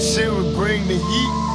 shit would bring the heat.